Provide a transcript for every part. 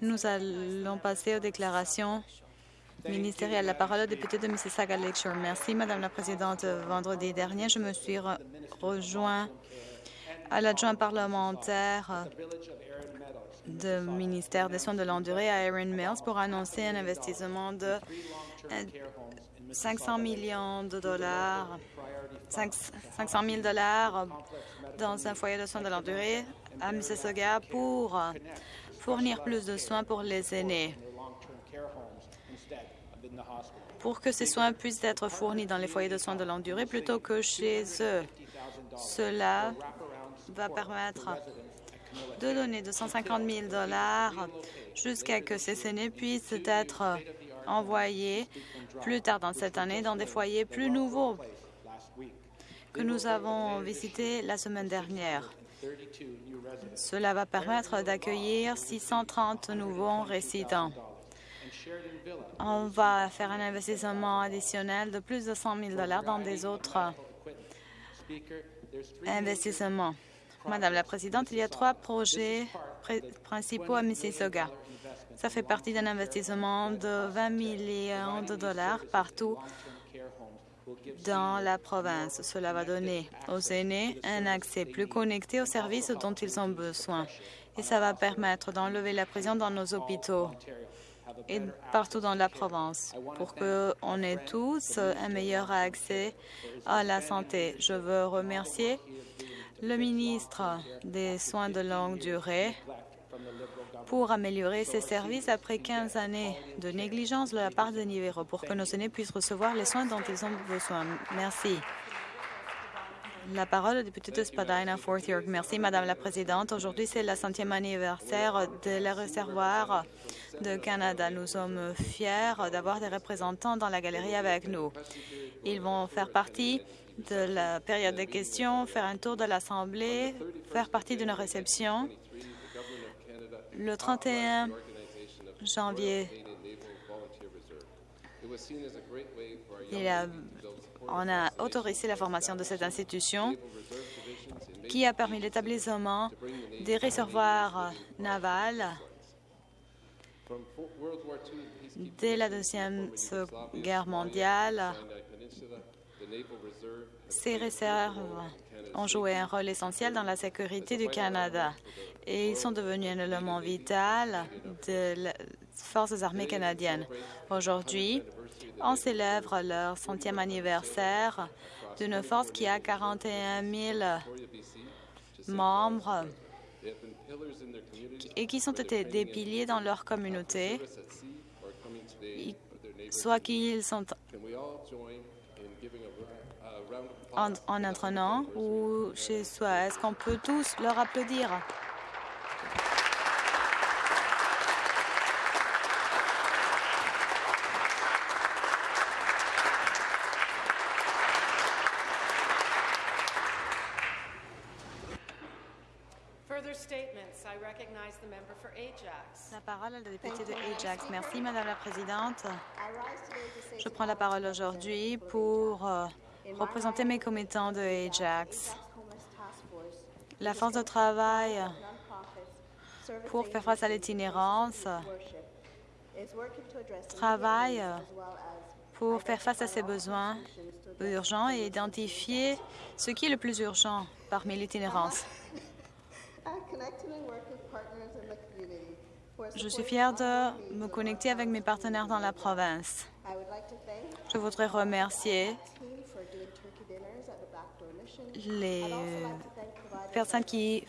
Nous allons passer aux déclarations ministérielles. La parole au député de Mississauga Lakeshore. Merci, Madame la Présidente. Vendredi dernier, je me suis rejoint à l'adjoint parlementaire du ministère des Soins de longue durée à Erin Mills pour annoncer un investissement de 500 millions de dollars, 500 000 dollars dans un foyer de soins de longue durée à Mississauga pour fournir plus de soins pour les aînés. Pour que ces soins puissent être fournis dans les foyers de soins de longue durée plutôt que chez eux. Cela va permettre de donner 250 000 dollars jusqu'à que ces aînés puissent être envoyés plus tard dans cette année dans des foyers plus nouveaux que nous avons visités la semaine dernière. Cela va permettre d'accueillir 630 nouveaux résidents. On va faire un investissement additionnel de plus de 100 000 dans des autres investissements. Madame la Présidente, il y a trois projets principaux à Mississauga. Ça fait partie d'un investissement de 20 millions de dollars partout dans la province. Cela va donner aux aînés un accès plus connecté aux services dont ils ont besoin. Et ça va permettre d'enlever la prison dans nos hôpitaux et partout dans la province pour qu'on ait tous un meilleur accès à la santé. Je veux remercier le ministre des Soins de longue durée pour améliorer ces services après 15 années de négligence de la part de Nivero pour que nos aînés puissent recevoir les soins dont ils ont besoin. Merci. La parole au député de Spadina, Fort York. Merci, Madame la Présidente. Aujourd'hui, c'est le centième anniversaire de la réservoir de Canada. Nous sommes fiers d'avoir des représentants dans la galerie avec nous. Ils vont faire partie de la période de questions, faire un tour de l'Assemblée, faire partie d'une réception. Le 31 janvier, on a autorisé la formation de cette institution qui a permis l'établissement des réservoirs navals dès la Deuxième Guerre mondiale. Ces réserves ont joué un rôle essentiel dans la sécurité du Canada et ils sont devenus un élément vital des forces armées canadiennes. Aujourd'hui, on célèbre leur centième anniversaire d'une force qui a 41 000 membres et qui sont été des piliers dans leur communauté, soit qu'ils sont en, en entraînant ou chez soi? Est-ce qu'on peut tous leur applaudir? La parole est au député de Ajax. Merci, Madame la Présidente. Je prends la parole aujourd'hui pour représenter mes commettants de Ajax. La force de travail pour faire face à l'itinérance travaille pour faire face à ces besoins urgents et identifier ce qui est le plus urgent parmi l'itinérance. Je suis fière de me connecter avec mes partenaires dans la province. Je voudrais remercier les personnes qui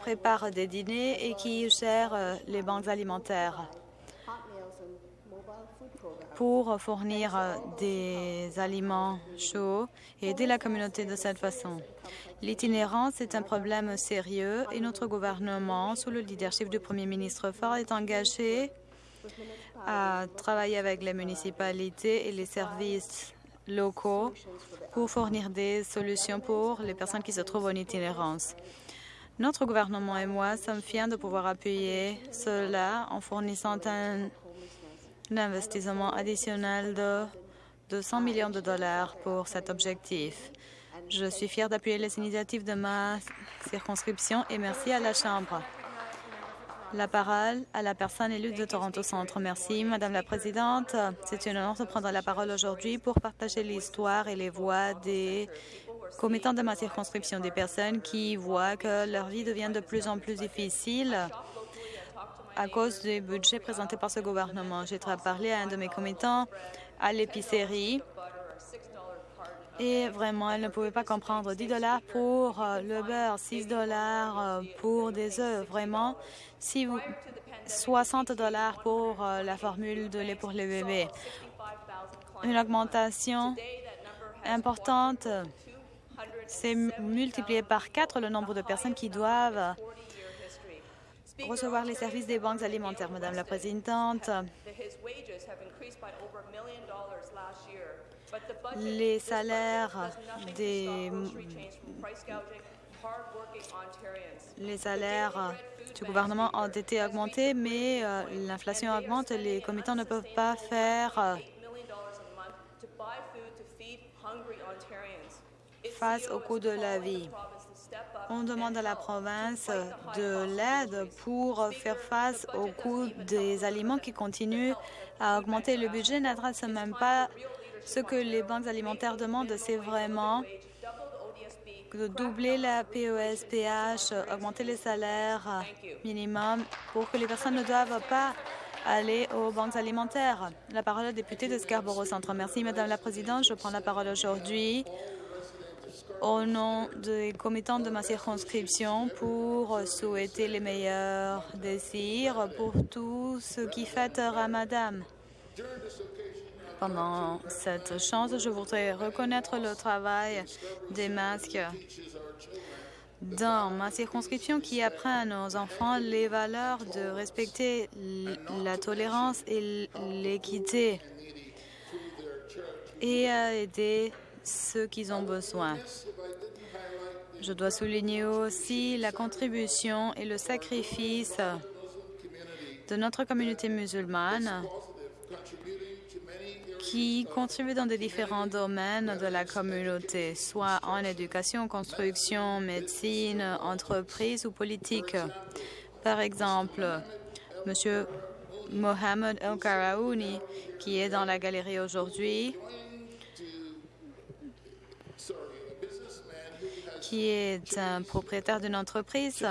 préparent des dîners et qui gèrent les banques alimentaires. Pour fournir des aliments chauds et aider la communauté de cette façon. L'itinérance est un problème sérieux et notre gouvernement, sous le leadership du premier ministre Ford, est engagé à travailler avec les municipalités et les services locaux pour fournir des solutions pour les personnes qui se trouvent en itinérance. Notre gouvernement et moi sommes fiers de pouvoir appuyer cela en fournissant un, investissement additionnel de 200 millions de dollars pour cet objectif. Je suis fière d'appuyer les initiatives de ma circonscription et merci à la Chambre. La parole à la personne élue de Toronto Centre. Merci, Madame la Présidente. C'est un honneur de prendre la parole aujourd'hui pour partager l'histoire et les voix des commettants de ma circonscription, des personnes qui voient que leur vie devient de plus en plus difficile à cause des budgets présentés par ce gouvernement. J'ai parlé à un de mes commettants à l'épicerie et vraiment, elle ne pouvait pas comprendre 10 dollars pour euh, le beurre, 6 dollars euh, pour des œufs. Vraiment, si vous, 60 dollars pour euh, la formule de lait pour les bébés. Une augmentation importante. C'est multiplié par quatre le nombre de personnes qui doivent recevoir les services des banques alimentaires. Madame la Présidente, les salaires des les salaires du gouvernement ont été augmentés, mais euh, l'inflation augmente. Les commettants ne peuvent pas faire euh, face au coût de la vie. On demande à la province de l'aide pour faire face au coût des aliments qui continuent à augmenter. Le budget n'adresse même pas ce que les banques alimentaires demandent, c'est vraiment de doubler la POSPH, augmenter les salaires minimums pour que les personnes ne doivent pas aller aux banques alimentaires. La parole au député de Scarborough Centre. Merci, Madame la Présidente. Je prends la parole aujourd'hui au nom des commettants de ma circonscription pour souhaiter les meilleurs désirs pour tous ceux qui fêtent Ramadan. Pendant cette chance, je voudrais reconnaître le travail des masques dans ma circonscription qui apprend à nos enfants les valeurs de respecter la tolérance et l'équité et à aider ceux qui ont besoin. Je dois souligner aussi la contribution et le sacrifice de notre communauté musulmane qui contribuent dans des différents domaines de la communauté, soit en éducation, construction, médecine, entreprise ou politique. Par exemple, M. Mohamed El Karaouni, qui est dans la galerie aujourd'hui, qui est un propriétaire d'une entreprise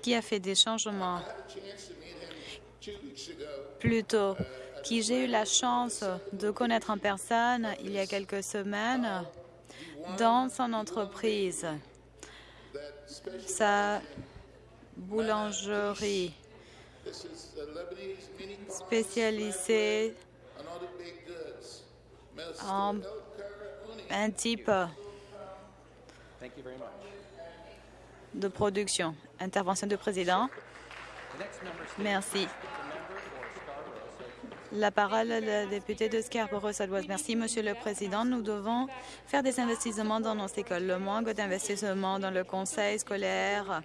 qui a fait des changements plutôt qui j'ai eu la chance de connaître en personne il y a quelques semaines dans son entreprise, sa boulangerie spécialisée en un type de production. Intervention du président. Merci. La parole est député de Scarborough-Southwest. Merci, Monsieur le Président. Nous devons faire des investissements dans nos écoles. Le manque d'investissement dans le conseil scolaire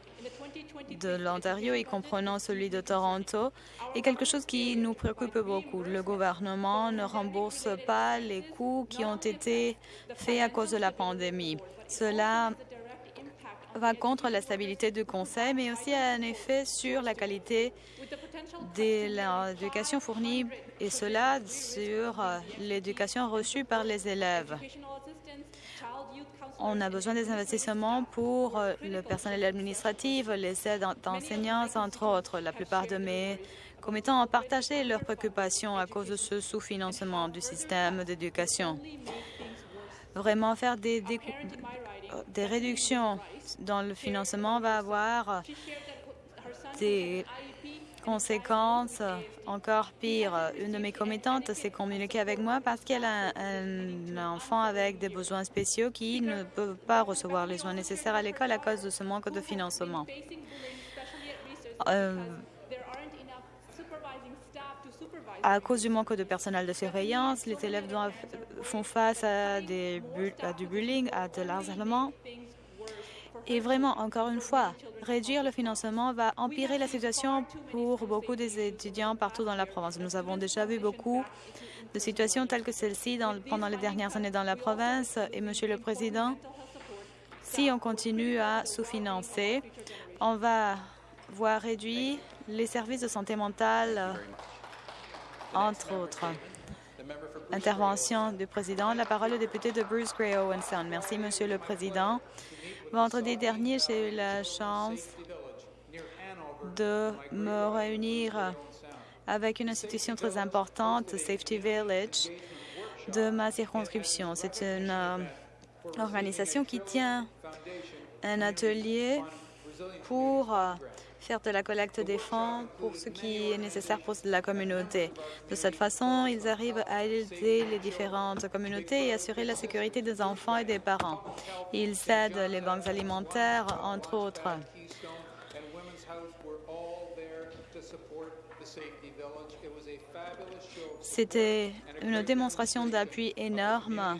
de l'Ontario, y comprenant celui de Toronto, est quelque chose qui nous préoccupe beaucoup. Le gouvernement ne rembourse pas les coûts qui ont été faits à cause de la pandémie. Cela va contre la stabilité du Conseil, mais aussi a un effet sur la qualité de l'éducation fournie et cela sur euh, l'éducation reçue par les élèves. On a besoin des investissements pour euh, le personnel administratif, les aides d'enseignants, entre autres. La plupart de mes commettants ont partagé leurs préoccupations à cause de ce sous-financement du système d'éducation. Vraiment faire des, des réductions dans le financement va avoir des conséquences encore pires. Une de mes commettantes s'est communiquée avec moi parce qu'elle a un, enfant avec des besoins spéciaux qui ne peut pas recevoir les soins nécessaires à l'école à cause de ce manque de financement. Euh, à cause du manque de personnel de surveillance, les élèves doivent, font face à, des, à du bullying, à de l'harcèlement Et vraiment, encore une fois, réduire le financement va empirer la situation pour beaucoup des étudiants partout dans la province. Nous avons déjà vu beaucoup de situations telles que celle-ci pendant les dernières années dans la province. Et, Monsieur le Président, si on continue à sous-financer, on va voir réduire les services de santé mentale, entre autres. Intervention du président. La parole au député de Bruce Gray Owenson. Merci, Monsieur le Président. Vendredi dernier, j'ai eu la chance de me réunir avec une institution très importante, Safety Village, de ma circonscription. C'est une euh, organisation qui tient un atelier pour euh, faire de la collecte des fonds pour ce qui est nécessaire pour la communauté. De cette façon, ils arrivent à aider les différentes communautés et assurer la sécurité des enfants et des parents. Ils aident les banques alimentaires, entre autres. C'était une démonstration d'appui énorme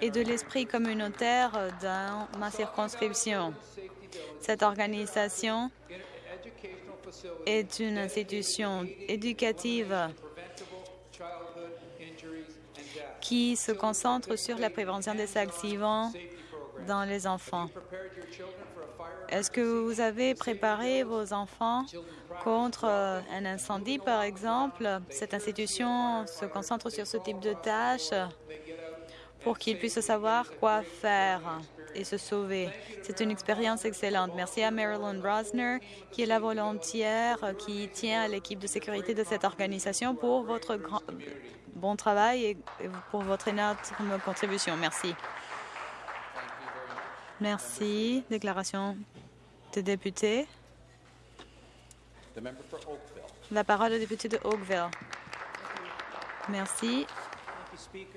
et de l'esprit communautaire dans ma circonscription. Cette organisation est une institution éducative qui se concentre sur la prévention des accidents dans les enfants. Est-ce que vous avez préparé vos enfants contre un incendie, par exemple? Cette institution se concentre sur ce type de tâches pour qu'ils puissent savoir quoi faire et se sauver. C'est une expérience excellente. Merci à Marilyn Rosner, qui est la volontaire qui tient à l'équipe de sécurité de cette organisation pour votre grand, bon travail et pour votre énorme contribution. Merci. Merci. Déclaration de député. La parole au député de Oakville. Merci.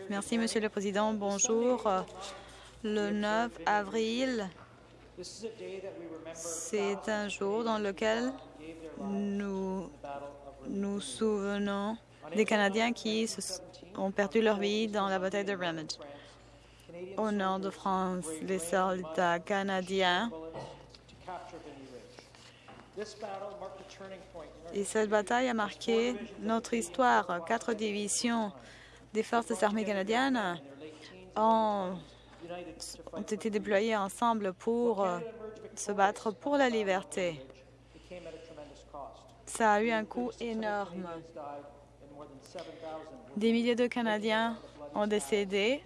Merci, Monsieur le Président. Bonjour. Le 9 avril, c'est un jour dans lequel nous nous souvenons des Canadiens qui ont perdu leur vie dans la bataille de Ramage. Au nord de France, les soldats canadiens et cette bataille a marqué notre histoire. Quatre divisions des forces armées canadiennes ont ont été déployés ensemble pour euh, se battre pour la liberté. Ça a eu un coût énorme. Des milliers de Canadiens ont décédé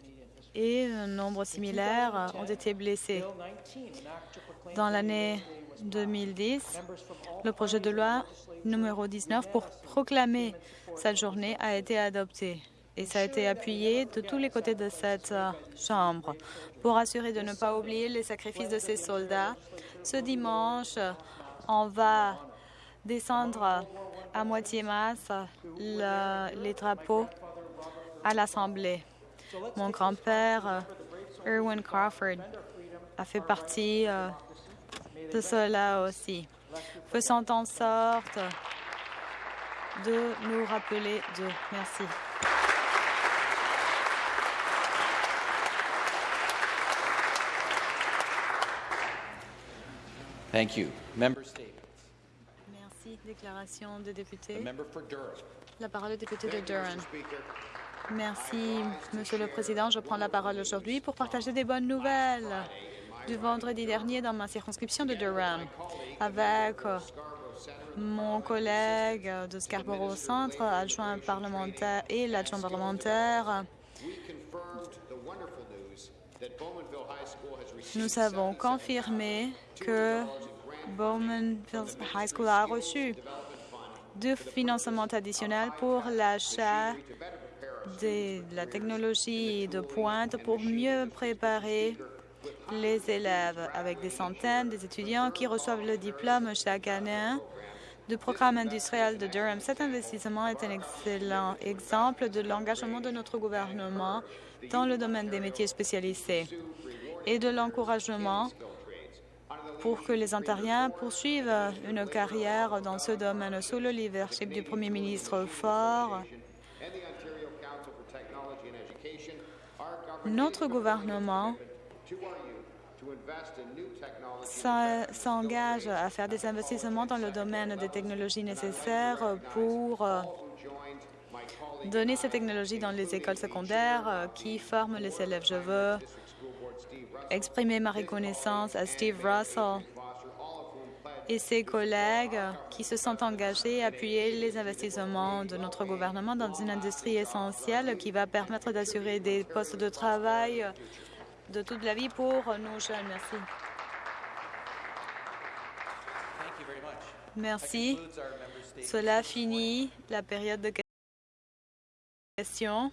et un nombre similaire ont été blessés. Dans l'année 2010, le projet de loi numéro 19 pour proclamer cette journée a été adopté et ça a été appuyé de tous les côtés de cette euh, Chambre pour assurer de ne pas oublier les sacrifices de ces soldats. Ce dimanche, on va descendre à moitié masse les drapeaux à l'Assemblée. Mon grand-père, Erwin Crawford, a fait partie euh, de cela aussi. Faisant en sorte de nous rappeler de Merci. Thank you. Member Merci. Déclaration de député. La parole est député de Durham. Merci, Monsieur le Président. Je prends la parole aujourd'hui pour partager des bonnes nouvelles du vendredi dernier dans ma circonscription de Durham avec mon collègue de Scarborough Centre, adjoint parlementaire et l'adjoint parlementaire. Nous avons confirmé que Bowman High School a reçu deux financements additionnels pour l'achat de la technologie de pointe pour mieux préparer les élèves avec des centaines d'étudiants qui reçoivent le diplôme chaque année du programme industriel de Durham. Cet investissement est un excellent exemple de l'engagement de notre gouvernement dans le domaine des métiers spécialisés et de l'encouragement pour que les Ontariens poursuivent une carrière dans ce domaine sous le leadership du Premier ministre fort. Notre gouvernement s'engage à faire des investissements dans le domaine des technologies nécessaires pour donner ces technologies dans les écoles secondaires euh, qui forment les élèves. Je veux exprimer ma reconnaissance à Steve Russell et ses collègues qui se sont engagés à appuyer les investissements de notre gouvernement dans une industrie essentielle qui va permettre d'assurer des postes de travail de toute la vie pour nos jeunes. Merci. Merci. Cela finit la période de questions.